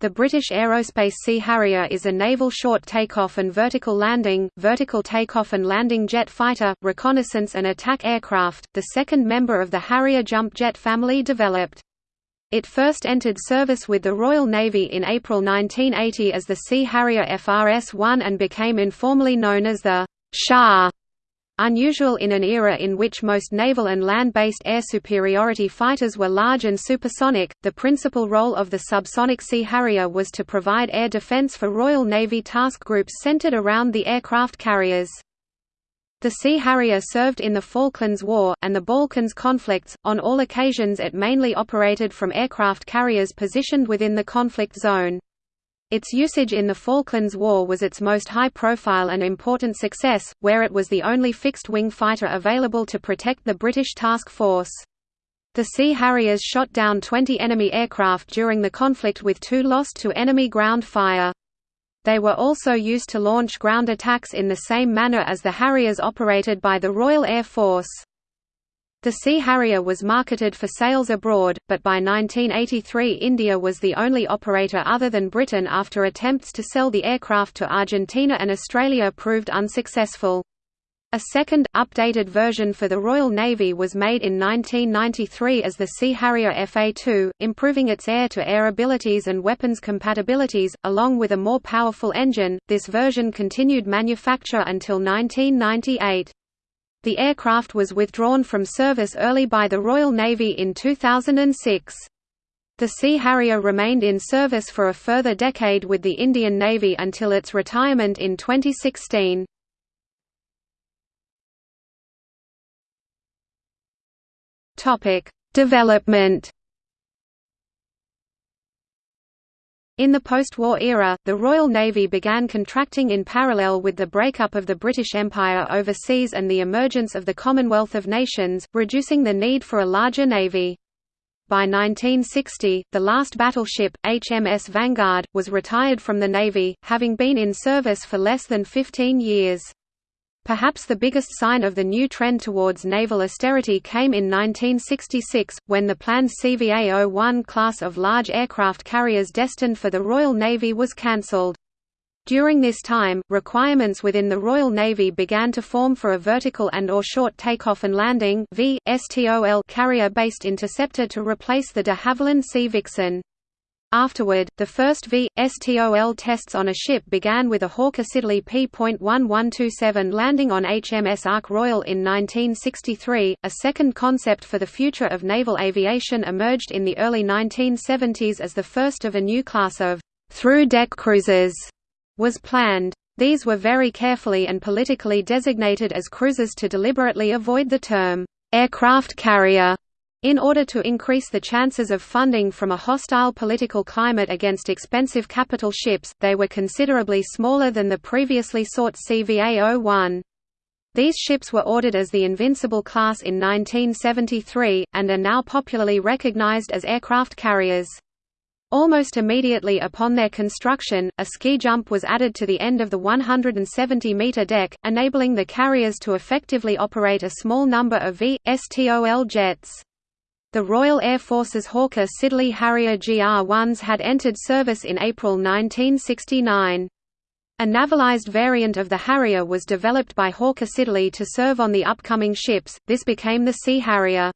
The British Aerospace Sea Harrier is a naval short takeoff and vertical landing, vertical takeoff and landing jet fighter, reconnaissance and attack aircraft, the second member of the Harrier jump jet family developed. It first entered service with the Royal Navy in April 1980 as the Sea Harrier FRS-1 and became informally known as the SHAR Unusual in an era in which most naval and land-based air superiority fighters were large and supersonic, the principal role of the subsonic Sea Harrier was to provide air defense for Royal Navy task groups centered around the aircraft carriers. The Sea Harrier served in the Falklands War, and the Balkans conflicts, on all occasions it mainly operated from aircraft carriers positioned within the conflict zone. Its usage in the Falklands War was its most high-profile and important success, where it was the only fixed-wing fighter available to protect the British task force. The Sea Harriers shot down 20 enemy aircraft during the conflict with two lost to enemy ground fire. They were also used to launch ground attacks in the same manner as the Harriers operated by the Royal Air Force. The Sea Harrier was marketed for sales abroad, but by 1983 India was the only operator other than Britain after attempts to sell the aircraft to Argentina and Australia proved unsuccessful. A second, updated version for the Royal Navy was made in 1993 as the Sea Harrier FA-2, improving its air-to-air -air abilities and weapons compatibilities, along with a more powerful engine. This version continued manufacture until 1998. The aircraft was withdrawn from service early by the Royal Navy in 2006. The Sea Harrier remained in service for a further decade with the Indian Navy until its retirement in 2016. Development In the post-war era, the Royal Navy began contracting in parallel with the breakup of the British Empire overseas and the emergence of the Commonwealth of Nations, reducing the need for a larger navy. By 1960, the last battleship, HMS Vanguard, was retired from the Navy, having been in service for less than 15 years. Perhaps the biggest sign of the new trend towards naval austerity came in 1966, when the planned CVA-01 class of large aircraft carriers destined for the Royal Navy was cancelled. During this time, requirements within the Royal Navy began to form for a vertical and or short takeoff and landing carrier-based interceptor to replace the de Havilland Sea Vixen. Afterward, the first V.STOL tests on a ship began with a Hawker Siddeley P.1127 landing on HMS Ark Royal in 1963. A second concept for the future of naval aviation emerged in the early 1970s as the first of a new class of through-deck cruisers was planned. These were very carefully and politically designated as cruisers to deliberately avoid the term aircraft carrier in order to increase the chances of funding from a hostile political climate against expensive capital ships, they were considerably smaller than the previously sought CVA-01. These ships were ordered as the Invincible class in 1973, and are now popularly recognized as aircraft carriers. Almost immediately upon their construction, a ski jump was added to the end of the 170-meter deck, enabling the carriers to effectively operate a small number of V.STOL jets. The Royal Air Force's Hawker Siddeley Harrier GR-1s had entered service in April 1969. A navalized variant of the Harrier was developed by Hawker Siddeley to serve on the upcoming ships, this became the Sea Harrier.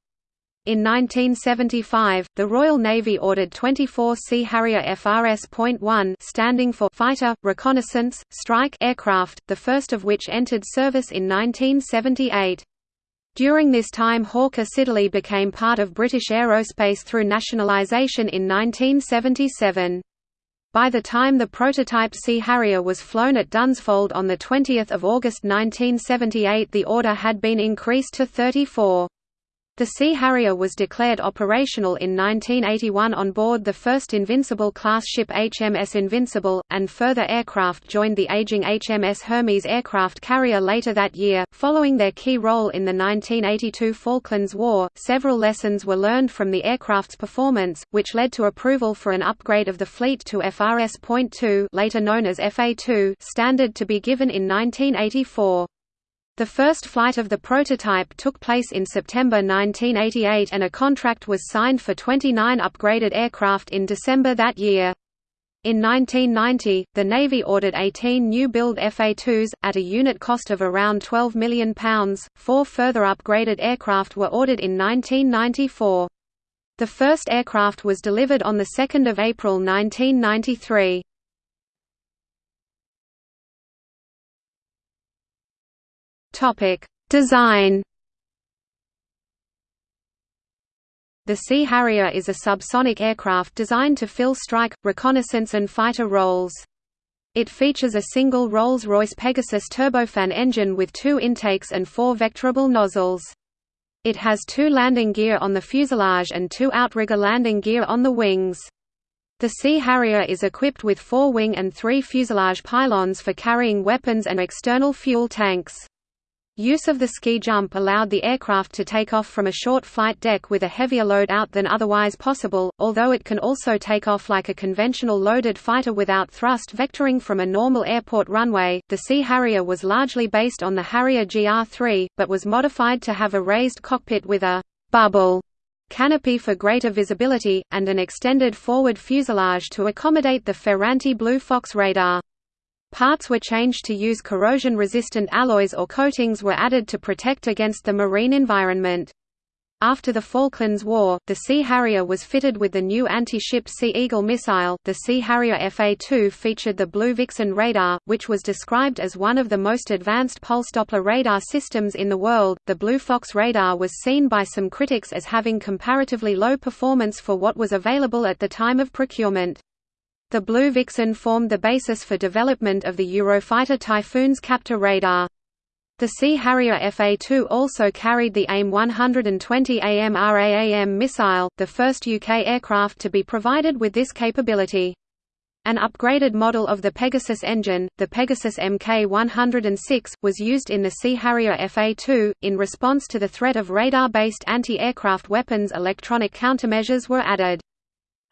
In 1975, the Royal Navy ordered 24 Sea Harrier FRS.1 standing for Fighter, Reconnaissance, Strike aircraft, the first of which entered service in 1978. During this time Hawker Siddeley became part of British Aerospace through nationalisation in 1977. By the time the prototype Sea Harrier was flown at Dunsfold on 20 August 1978 the order had been increased to 34. The Sea Harrier was declared operational in 1981 on board the first Invincible-class ship HMS Invincible, and further aircraft joined the aging HMS Hermes aircraft carrier later that year. Following their key role in the 1982 Falklands War, several lessons were learned from the aircraft's performance, which led to approval for an upgrade of the fleet to FRS.2 later known as FA2 standard to be given in 1984. The first flight of the prototype took place in September 1988 and a contract was signed for 29 upgraded aircraft in December that year. In 1990, the Navy ordered 18 new-build FA-2s, at a unit cost of around £12 million. Four further upgraded aircraft were ordered in 1994. The first aircraft was delivered on 2 April 1993. Design The Sea Harrier is a subsonic aircraft designed to fill strike, reconnaissance and fighter roles. It features a single Rolls-Royce Pegasus turbofan engine with two intakes and four vectorable nozzles. It has two landing gear on the fuselage and two outrigger landing gear on the wings. The Sea Harrier is equipped with four wing and three fuselage pylons for carrying weapons and external fuel tanks. Use of the ski jump allowed the aircraft to take off from a short flight deck with a heavier load out than otherwise possible, although it can also take off like a conventional loaded fighter without thrust vectoring from a normal airport runway. The Sea Harrier was largely based on the Harrier GR3, but was modified to have a raised cockpit with a bubble canopy for greater visibility, and an extended forward fuselage to accommodate the Ferranti Blue Fox radar. Parts were changed to use corrosion-resistant alloys or coatings were added to protect against the marine environment. After the Falklands War, the Sea Harrier was fitted with the new anti-ship Sea Eagle missile. The Sea Harrier FA-2 featured the Blue Vixen radar, which was described as one of the most advanced pulse Doppler radar systems in the world. The Blue Fox radar was seen by some critics as having comparatively low performance for what was available at the time of procurement. The Blue Vixen formed the basis for development of the Eurofighter Typhoon's Captor radar. The Sea Harrier FA-2 also carried the AIM 120 AMRAAM missile, the first UK aircraft to be provided with this capability. An upgraded model of the Pegasus engine, the Pegasus Mk106, was used in the Sea Harrier FA-2. In response to the threat of radar-based anti-aircraft weapons electronic countermeasures were added.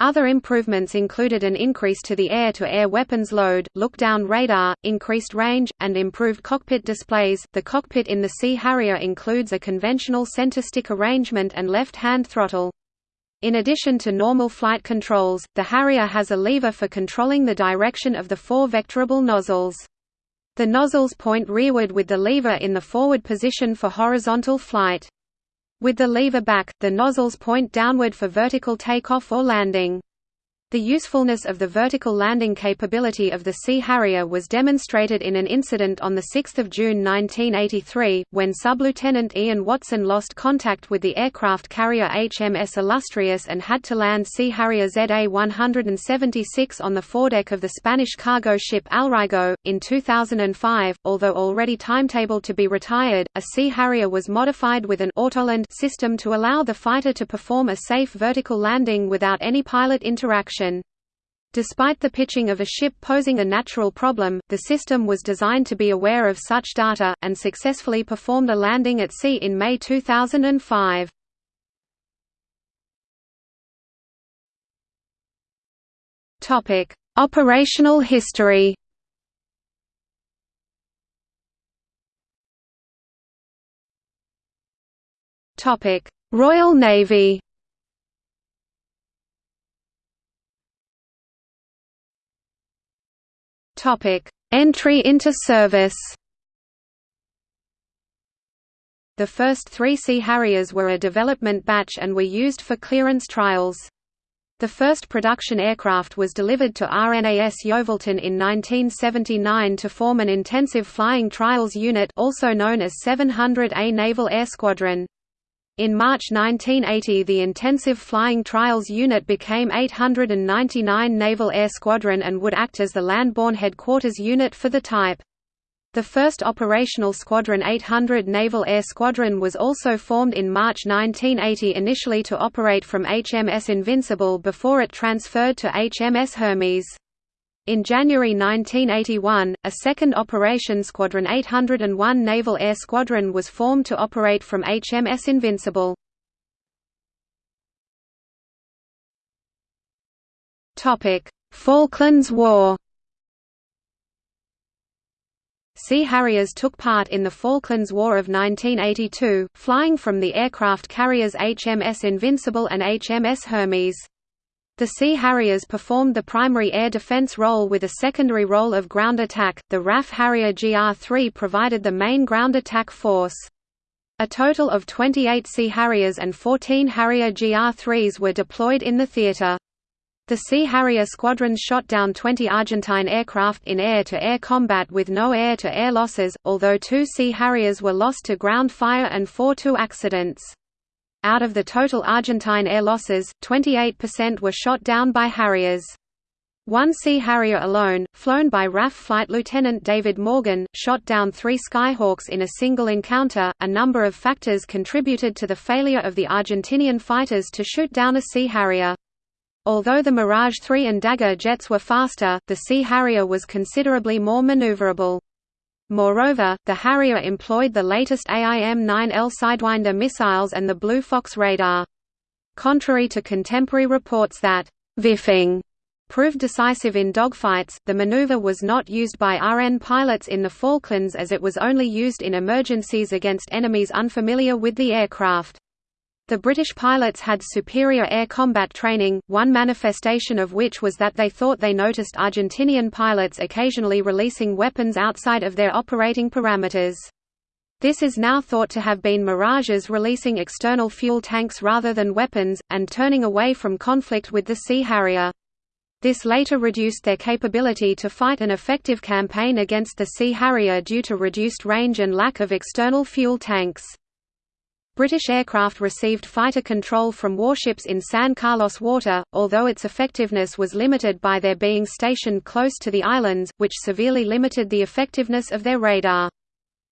Other improvements included an increase to the air-to-air -air weapons load, look-down radar, increased range, and improved cockpit displays. The cockpit in the Sea Harrier includes a conventional center stick arrangement and left-hand throttle. In addition to normal flight controls, the Harrier has a lever for controlling the direction of the four vectorable nozzles. The nozzles point rearward with the lever in the forward position for horizontal flight. With the lever back, the nozzles point downward for vertical takeoff or landing. The usefulness of the vertical landing capability of the Sea Harrier was demonstrated in an incident on 6 June 1983, when Sub-Lieutenant Ian Watson lost contact with the aircraft carrier HMS Illustrious and had to land Sea Harrier ZA-176 on the foredeck of the Spanish cargo ship Alraigo. In 2005, although already timetabled to be retired, a Sea Harrier was modified with an autoland system to allow the fighter to perform a safe vertical landing without any pilot interaction. Despite the pitching of a ship posing a natural problem, the system was designed to be aware of such data, and successfully performed a landing at sea in May 2005. Operational history. Royal Navy Topic: Entry into service. The first three Sea Harriers were a development batch and were used for clearance trials. The first production aircraft was delivered to RNAS Yeovilton in 1979 to form an intensive flying trials unit also known as 700A Naval Air Squadron. In March 1980 the Intensive Flying Trials Unit became 899 Naval Air Squadron and would act as the land-borne headquarters unit for the type. The first operational Squadron 800 Naval Air Squadron was also formed in March 1980 initially to operate from HMS Invincible before it transferred to HMS Hermes. In January 1981, a second Operation Squadron 801 Naval Air Squadron was formed to operate from HMS Invincible. Falklands War Sea Harriers took part in the Falklands War of 1982, flying from the aircraft carriers HMS Invincible and HMS Hermes. The Sea Harriers performed the primary air defense role with a secondary role of ground attack. The RAF Harrier GR3 provided the main ground attack force. A total of 28 Sea Harriers and 14 Harrier GR3s were deployed in the theater. The Sea Harrier squadrons shot down 20 Argentine aircraft in air-to-air -air combat with no air-to-air -air losses, although two Sea Harriers were lost to ground fire and four to accidents. Out of the total Argentine air losses, 28% were shot down by Harriers. One Sea Harrier alone, flown by RAF Flight Lieutenant David Morgan, shot down three Skyhawks in a single encounter. A number of factors contributed to the failure of the Argentinian fighters to shoot down a Sea Harrier. Although the Mirage 3 and Dagger jets were faster, the Sea Harrier was considerably more maneuverable. Moreover, the Harrier employed the latest AIM-9L Sidewinder missiles and the Blue Fox radar. Contrary to contemporary reports that «viffing» proved decisive in dogfights, the maneuver was not used by RN pilots in the Falklands as it was only used in emergencies against enemies unfamiliar with the aircraft. The British pilots had superior air combat training, one manifestation of which was that they thought they noticed Argentinian pilots occasionally releasing weapons outside of their operating parameters. This is now thought to have been mirages releasing external fuel tanks rather than weapons, and turning away from conflict with the Sea Harrier. This later reduced their capability to fight an effective campaign against the Sea Harrier due to reduced range and lack of external fuel tanks. British aircraft received fighter control from warships in San Carlos water, although its effectiveness was limited by their being stationed close to the islands, which severely limited the effectiveness of their radar.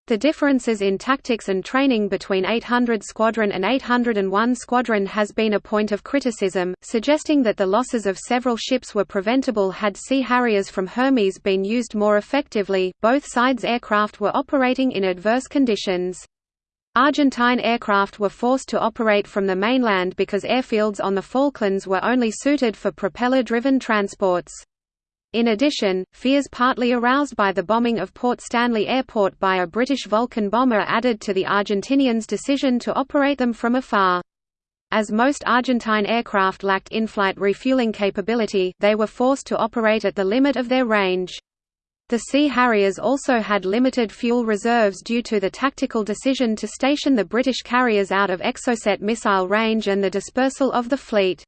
The differences in tactics and training between 800 Squadron and 801 Squadron has been a point of criticism, suggesting that the losses of several ships were preventable had Sea Harriers from Hermes been used more effectively. Both sides' aircraft were operating in adverse conditions. Argentine aircraft were forced to operate from the mainland because airfields on the Falklands were only suited for propeller-driven transports. In addition, fears partly aroused by the bombing of Port Stanley Airport by a British Vulcan bomber added to the Argentinians' decision to operate them from afar. As most Argentine aircraft lacked in-flight refueling capability, they were forced to operate at the limit of their range. The Sea Harriers also had limited fuel reserves due to the tactical decision to station the British carriers out of Exocet missile range and the dispersal of the fleet.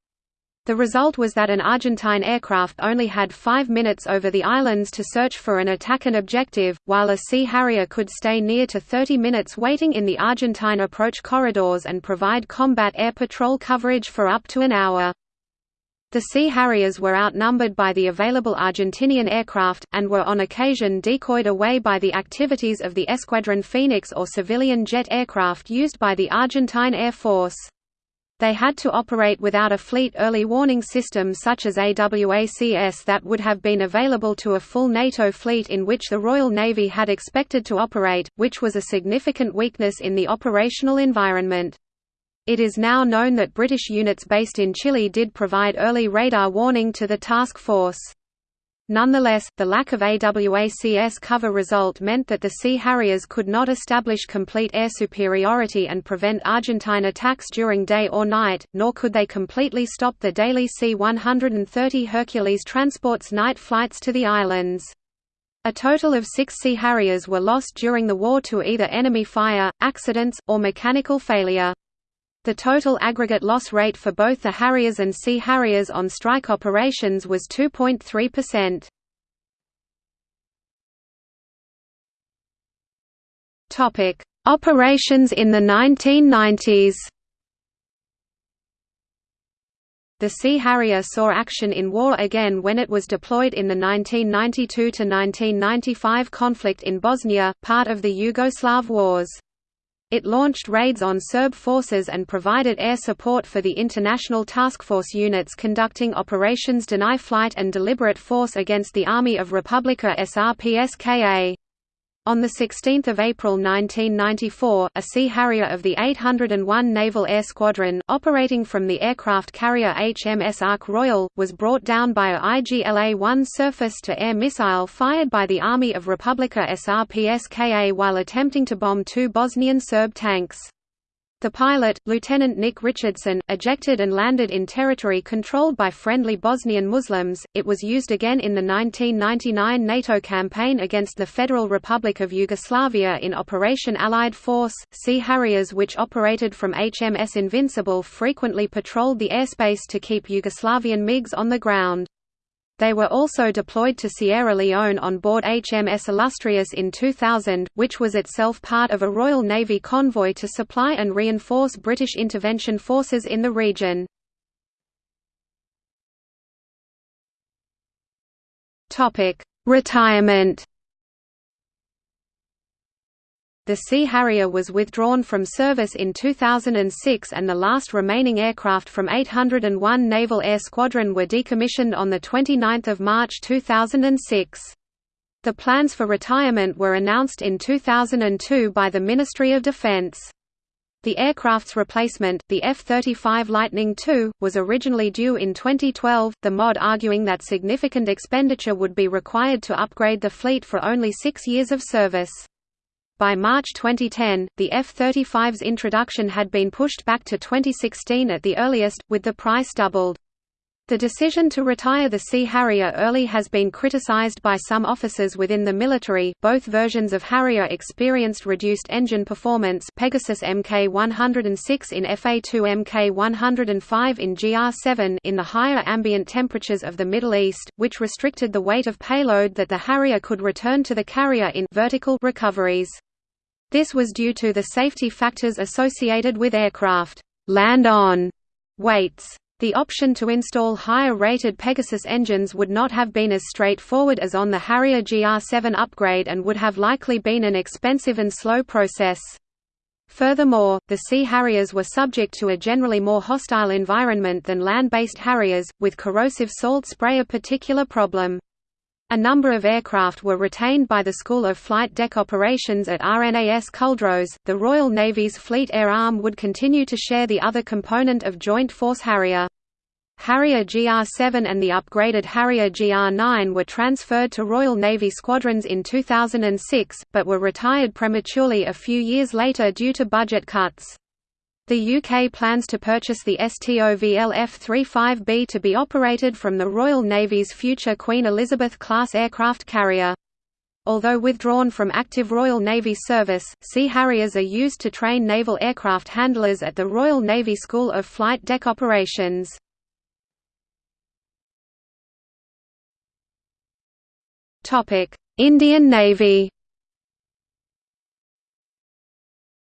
The result was that an Argentine aircraft only had five minutes over the islands to search for an attack and objective, while a Sea Harrier could stay near to 30 minutes waiting in the Argentine approach corridors and provide combat air patrol coverage for up to an hour. The Sea Harriers were outnumbered by the available Argentinian aircraft, and were on occasion decoyed away by the activities of the Escuadrón Fénix or civilian jet aircraft used by the Argentine Air Force. They had to operate without a fleet early warning system such as AWACS that would have been available to a full NATO fleet in which the Royal Navy had expected to operate, which was a significant weakness in the operational environment. It is now known that British units based in Chile did provide early radar warning to the task force. Nonetheless, the lack of AWACS cover result meant that the Sea Harriers could not establish complete air superiority and prevent Argentine attacks during day or night, nor could they completely stop the daily C-130 Hercules transport's night flights to the islands. A total of six Sea Harriers were lost during the war to either enemy fire, accidents, or mechanical failure. The total aggregate loss rate for both the Harriers and Sea Harriers on strike operations was 2.3%. Topic: Operations in the 1990s. The Sea Harrier saw action in war again when it was deployed in the 1992–1995 conflict in Bosnia, part of the Yugoslav Wars. It launched raids on Serb forces and provided air support for the international task force units conducting operations Deny Flight and Deliberate Force against the Army of Republika Srpska. On 16 April 1994, a Sea Harrier of the 801 Naval Air Squadron, operating from the aircraft carrier HMS Ark Royal, was brought down by a IGLA-1 surface-to-air missile fired by the Army of Republika Srpska while attempting to bomb two Bosnian Serb tanks. The pilot, Lieutenant Nick Richardson, ejected and landed in territory controlled by friendly Bosnian Muslims. It was used again in the 1999 NATO campaign against the Federal Republic of Yugoslavia in Operation Allied Force. Sea Harriers, which operated from HMS Invincible, frequently patrolled the airspace to keep Yugoslavian MiGs on the ground. They were also deployed to Sierra Leone on board HMS Illustrious in 2000, which was itself part of a Royal Navy convoy to supply and reinforce British intervention forces in the region. Retirement the Sea Harrier was withdrawn from service in 2006 and the last remaining aircraft from 801 Naval Air Squadron were decommissioned on 29 March 2006. The plans for retirement were announced in 2002 by the Ministry of Defense. The aircraft's replacement, the F-35 Lightning II, was originally due in 2012, the MOD arguing that significant expenditure would be required to upgrade the fleet for only six years of service. By March 2010, the F-35's introduction had been pushed back to 2016 at the earliest, with the price doubled. The decision to retire the Sea Harrier early has been criticized by some officers within the military. Both versions of Harrier experienced reduced engine performance Pegasus Mk106 in FA2 Mk105 in GR7 in the higher ambient temperatures of the Middle East, which restricted the weight of payload that the Harrier could return to the carrier in vertical recoveries. This was due to the safety factors associated with aircraft land-on weights. The option to install higher-rated Pegasus engines would not have been as straightforward as on the Harrier GR7 upgrade and would have likely been an expensive and slow process. Furthermore, the Sea Harriers were subject to a generally more hostile environment than land-based Harriers, with corrosive salt spray a particular problem. A number of aircraft were retained by the School of Flight Deck Operations at RNAS Culdrose. The Royal Navy's Fleet Air Arm would continue to share the other component of Joint Force Harrier. Harrier GR7 and the upgraded Harrier GR9 were transferred to Royal Navy squadrons in 2006, but were retired prematurely a few years later due to budget cuts. The UK plans to purchase the STOVL F-35B to be operated from the Royal Navy's future Queen Elizabeth-class aircraft carrier. Although withdrawn from active Royal Navy service, Sea Harriers are used to train naval aircraft handlers at the Royal Navy School of Flight Deck Operations. Indian Navy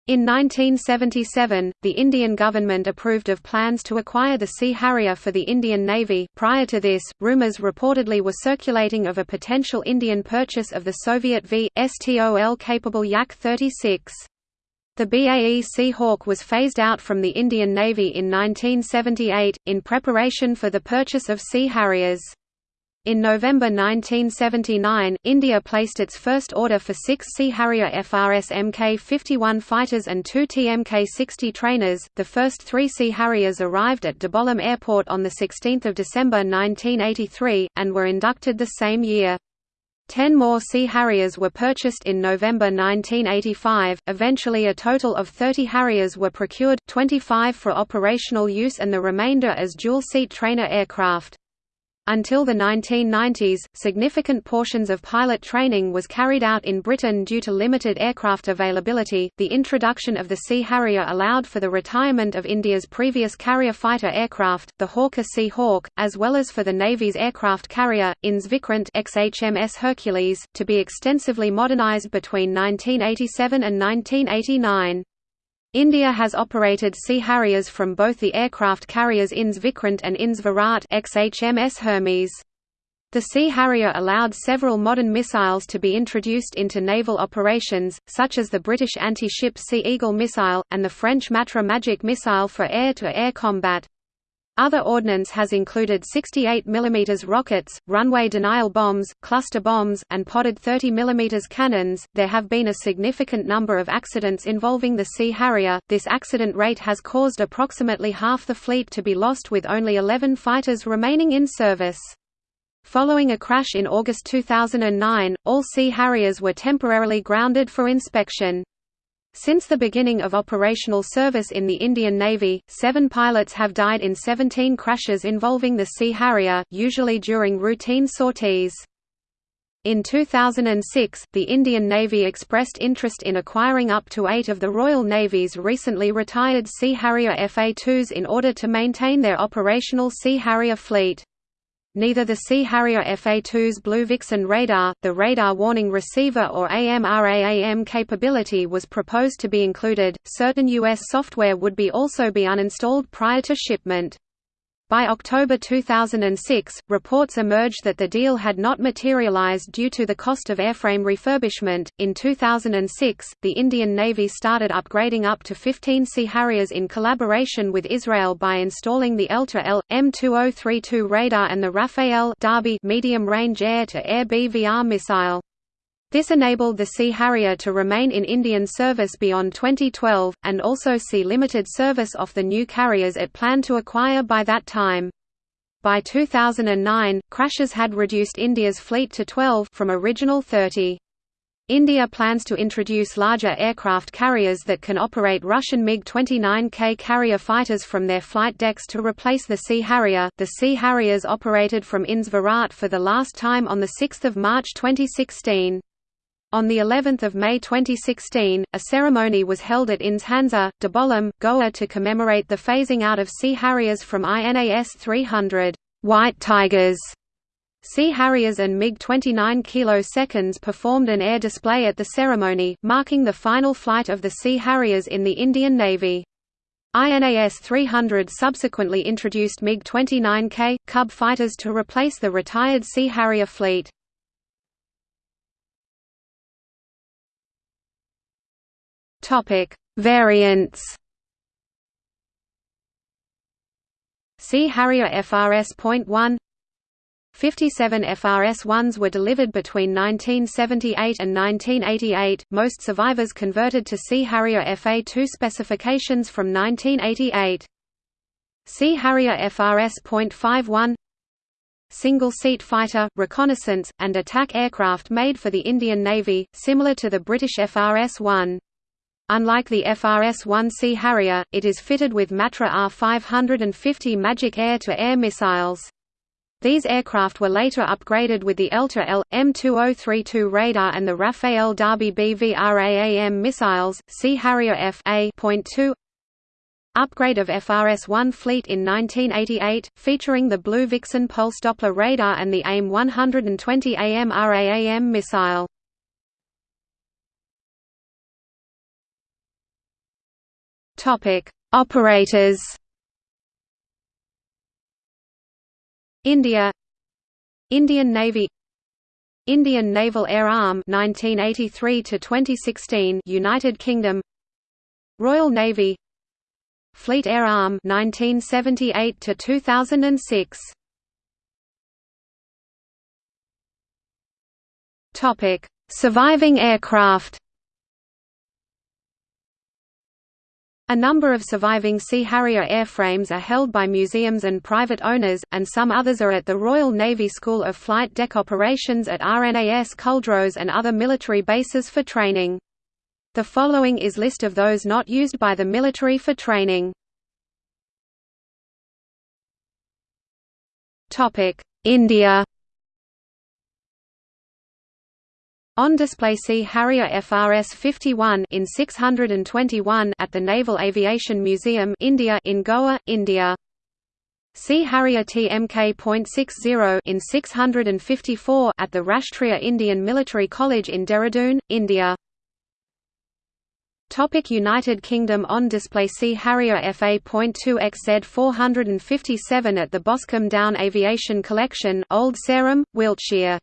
In 1977, the Indian government approved of plans to acquire the Sea Harrier for the Indian Navy. Prior to this, rumors reportedly were circulating of a potential Indian purchase of the Soviet V.STOL-capable Yak-36. The BAE Sea Hawk was phased out from the Indian Navy in 1978, in preparation for the purchase of Sea Harriers. In November 1979, India placed its first order for six Sea Harrier FRS Mk-51 fighters and two TMK-60 trainers. The first three Sea Harriers arrived at Dabolim Airport on 16 December 1983, and were inducted the same year. Ten more Sea Harriers were purchased in November 1985, eventually a total of 30 Harriers were procured, 25 for operational use and the remainder as dual-seat trainer aircraft. Until the 1990s, significant portions of pilot training was carried out in Britain due to limited aircraft availability. The introduction of the Sea Harrier allowed for the retirement of India's previous carrier fighter aircraft, the Hawker Sea Hawk, as well as for the Navy's aircraft carrier, INS Vikrant XHMS Hercules, to be extensively modernized between 1987 and 1989. India has operated Sea Harriers from both the aircraft carriers INS Vikrant and INS Virat XHMS Hermes. The Sea Harrier allowed several modern missiles to be introduced into naval operations, such as the British anti-ship Sea Eagle missile, and the French Matra Magic missile for air-to-air -air combat. Other ordnance has included 68 mm rockets, runway denial bombs, cluster bombs, and potted 30 mm cannons. There have been a significant number of accidents involving the Sea Harrier. This accident rate has caused approximately half the fleet to be lost with only 11 fighters remaining in service. Following a crash in August 2009, all Sea Harriers were temporarily grounded for inspection. Since the beginning of operational service in the Indian Navy, seven pilots have died in 17 crashes involving the Sea Harrier, usually during routine sorties. In 2006, the Indian Navy expressed interest in acquiring up to eight of the Royal Navy's recently retired Sea Harrier FA-2s in order to maintain their operational Sea Harrier fleet. Neither the Sea Harrier FA-2's Blue Vixen radar, the radar warning receiver or AMRAAM capability was proposed to be included. Certain US software would be also be uninstalled prior to shipment. By October 2006, reports emerged that the deal had not materialized due to the cost of airframe refurbishment. In 2006, the Indian Navy started upgrading up to 15 Sea Harriers in collaboration with Israel by installing the ELTA-L M2032 radar and the Rafael Derby medium-range air-to-air BVR missile. This enabled the Sea Harrier to remain in Indian service beyond 2012, and also see limited service off the new carriers it planned to acquire by that time. By 2009, crashes had reduced India's fleet to 12 from original 30. India plans to introduce larger aircraft carriers that can operate Russian MiG-29K carrier fighters from their flight decks to replace the Sea Harrier. The Sea Harriers operated from INS Virat for the last time on 6 March 2016. On the 11th of May 2016, a ceremony was held at INS Hansa, Dabolim, Goa to commemorate the phasing out of Sea Harriers from INAS 300 White Tigers. Sea Harriers and MiG-29 Kilo Seconds performed an air display at the ceremony, marking the final flight of the Sea Harriers in the Indian Navy. INAS 300 subsequently introduced MiG-29K, KUB fighters to replace the retired Sea Harrier fleet. Topic: Variants. Sea Harrier FRS.1 57 FRS-1s were delivered between 1978 and 1988, most survivors converted to Sea Harrier FA-2 specifications from 1988. Sea Harrier FRS.51 Single-seat fighter, reconnaissance, and attack aircraft made for the Indian Navy, similar to the British FRS-1. Unlike the FRS-1C Harrier, it is fitted with Matra R-550 Magic air-to-air missiles. These aircraft were later upgraded with the ELTA-L, M2032 radar and the Rafael Derby BVRAAM missiles, Sea Harrier F.A.2 Upgrade of FRS-1 fleet in 1988, featuring the Blue Vixen pulse Doppler radar and the AIM-120 AMRAAM missile. Topic: Operators. India. Indian Navy. Indian Naval Air Arm 1983 to 2016 United Kingdom. Royal Navy. Fleet Air Arm 1978 to 2006 Topic Surviving aircraft A number of surviving Sea Harrier airframes are held by museums and private owners, and some others are at the Royal Navy School of Flight Deck Operations at RNAS Culdrose and other military bases for training. The following is list of those not used by the military for training. India On display Sea Harrier FRS-51 in 621 at the Naval Aviation Museum India in Goa, India. Sea Harrier TMK.60 in 654 at the Rashtriya Indian Military College in Dehradun, India. Topic United Kingdom On display Sea Harrier FA.2 XZ 457 at the Boscombe Down Aviation Collection Old Sarum, Wiltshire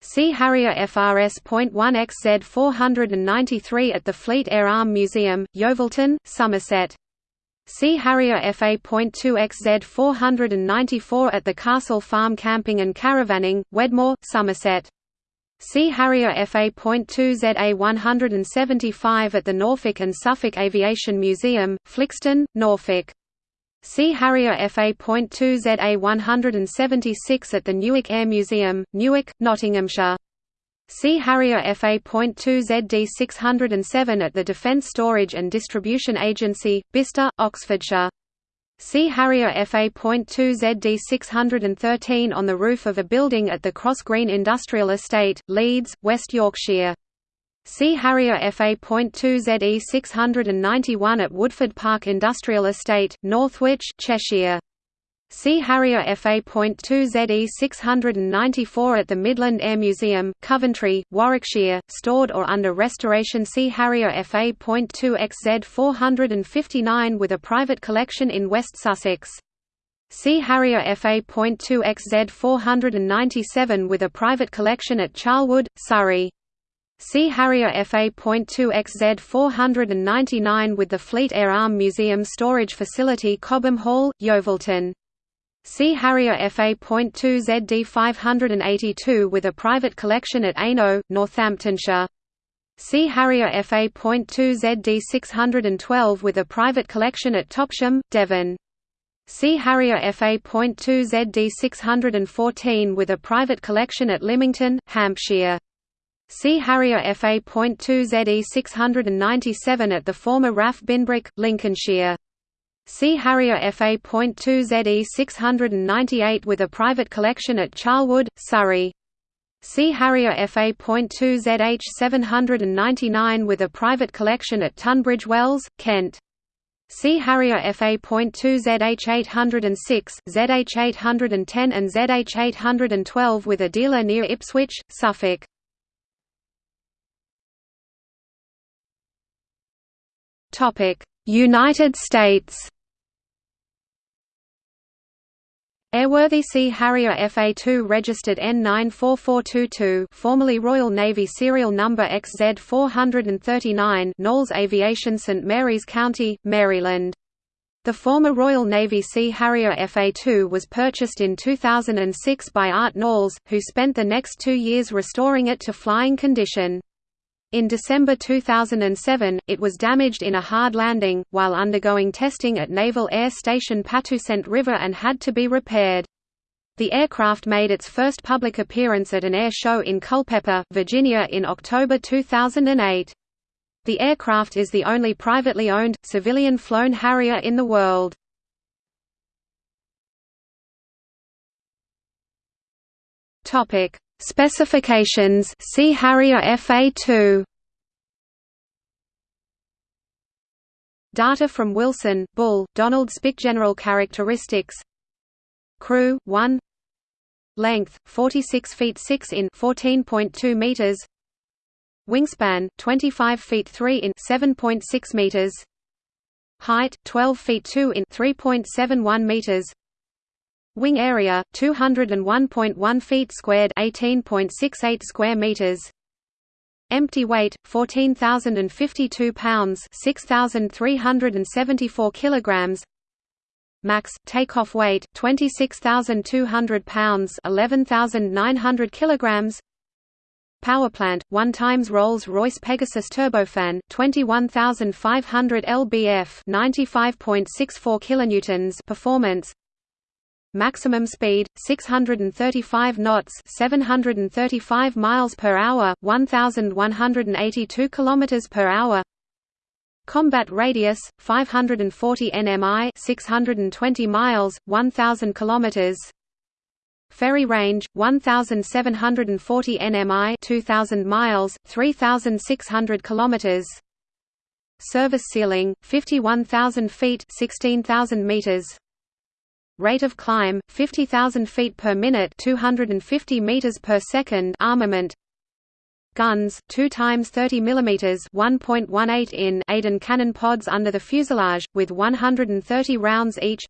Sea Harrier FRS.1 XZ 493 at the Fleet Air Arm Museum, Yeovilton, Somerset. Sea Harrier FA.2 XZ 494 at the Castle Farm Camping and Caravanning, Wedmore, Somerset. Sea Harrier FA.2 ZA 175 at the Norfolk and Suffolk Aviation Museum, Flixton, Norfolk. Sea Harrier FA.2 ZA 176 at the Newark Air Museum, Newark, Nottinghamshire. Sea Harrier FA.2 ZD607 at the Defence Storage and Distribution Agency, Bicester, Oxfordshire. Sea Harrier FA.2 ZD613 on the roof of a building at the Cross Green Industrial Estate, Leeds, West Yorkshire. Sea Harrier FA.2 ZE691 at Woodford Park Industrial Estate, Northwich, Cheshire. Sea Harrier FA.2 ZE694 at the Midland Air Museum, Coventry, Warwickshire, stored or under restoration Sea Harrier FA.2 XZ 459 with a private collection in West Sussex. Sea Harrier FA.2 XZ 497 with a private collection at Charlwood, Surrey. Sea Harrier FA.2 XZ 499 with the Fleet Air Arm Museum storage facility Cobham Hall, Yeovilton. Sea Harrier FA.2 ZD 582 with a private collection at Aynho, Northamptonshire. Sea Harrier FA.2 ZD 612 with a private collection at Topsham, Devon. Sea Harrier FA.2 ZD 614 with a private collection at Lymington, Hampshire. Sea Harrier FA.2 ZE 697 at the former RAF Binbrook, Lincolnshire. Sea Harrier FA.2 ZE 698 with a private collection at Charlwood, Surrey. Sea Harrier FA.2 ZH 799 with a private collection at Tunbridge Wells, Kent. Sea Harrier FA.2 ZH 806, ZH 810 and ZH 812 with a dealer near Ipswich, Suffolk. United States Airworthy Sea Harrier FA2 registered N94422 formerly Royal Navy serial number XZ439 Nalls Aviation St. Mary's County, Maryland. The former Royal Navy Sea Harrier FA2 was purchased in 2006 by Art Nalls, who spent the next two years restoring it to flying condition. In December 2007, it was damaged in a hard landing, while undergoing testing at Naval Air Station Patuxent River and had to be repaired. The aircraft made its first public appearance at an air show in Culpeper, Virginia in October 2008. The aircraft is the only privately owned, civilian-flown Harrier in the world. Specifications Sea Harrier FA2 Data from Wilson, Bull, Donald Spick General characteristics. Crew 1 Length 46 feet 6 in 14.2 meters. Wingspan 25 feet 3 in 7.6 meters. Height 12 feet 2 in 3.71 meters Wing area 201.1 feet squared, 18.68 square meters. Empty weight 14,052 pounds, 6,374 kilograms. Max takeoff weight 26,200 pounds, 11,900 kilograms. Power plant 1 times Rolls-Royce Pegasus turbofan 21,500 lbf 95.64 kilonewtons performance maximum speed 635 knots 735 miles per hour 1182 kilometers per hour. Combat radius 540 nmi 620 miles 1000 kilometers. Ferry range 1740 nmi 2000 miles 3600 kilometers. Service ceiling 51000 feet 16000 meters Rate of climb 50,000 feet per minute, 250 meters per second. Armament. Guns 2 times 30 mm 1.18 in Aden cannon pods under the fuselage with 130 rounds each.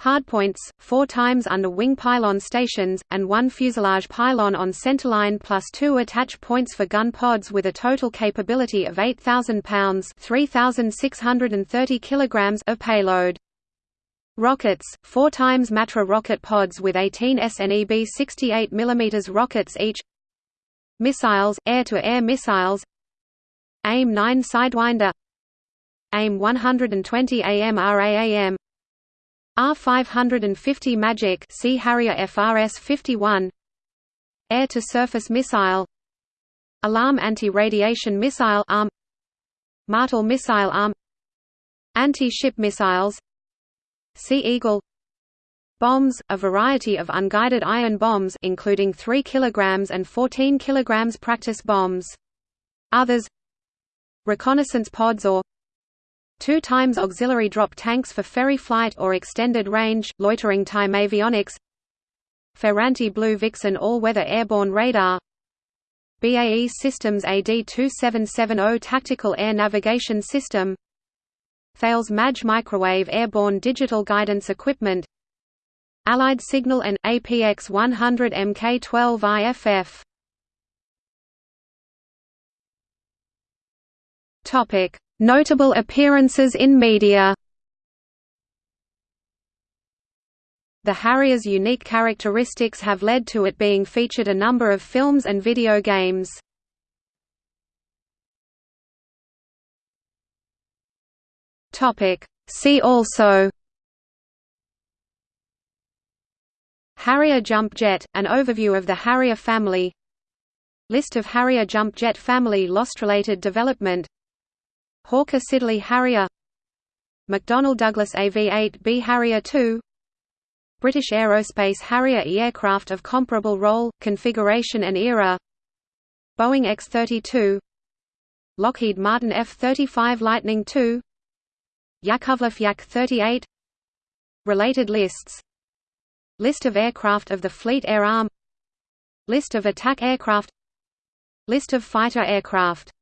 Hardpoints, 4 times under wing pylon stations, and one fuselage pylon on centerline plus two attach points for gun pods with a total capability of 8,000 pounds 3,630 kilograms of payload. Rockets, 4 times Matra rocket pods with 18 SNEB 68 mm rockets each. Missiles, air-to-air -air missiles AIM-9 Sidewinder. AIM-120 AMRAAM R-550 Magic Sea Harrier FRS-51 Air-to-surface missile. Alarm Anti-Radiation Missile Arm. Martel Missile Arm. Anti-ship missiles Sea Eagle. Bombs, a variety of unguided iron bombs including 3 kg and 14 kg practice bombs. Others. Reconnaissance pods or two times auxiliary drop tanks for ferry flight or extended range, loitering time avionics. Ferranti Blue Vixen all-weather airborne radar. BAE Systems AD-2770 Tactical Air Navigation System Thales MAJ Microwave Airborne Digital Guidance Equipment Allied Signal and APX 100 Mk12 IFF. Topic: Notable appearances in media. The Harrier's unique characteristics have led to it being featured a number of films and video games. Topic: See also. Harrier jump jet, an overview of the Harrier family. List of Harrier jump jet family lost-related development. Hawker Siddeley Harrier. McDonnell Douglas AV-8B Harrier II British Aerospace Harrier E aircraft of comparable role, configuration and era. Boeing X-32 Lockheed Martin F-35 Lightning II Yakovlev Yak-38. Related lists. List of aircraft of the Fleet Air Arm. List of attack aircraft. List of fighter aircraft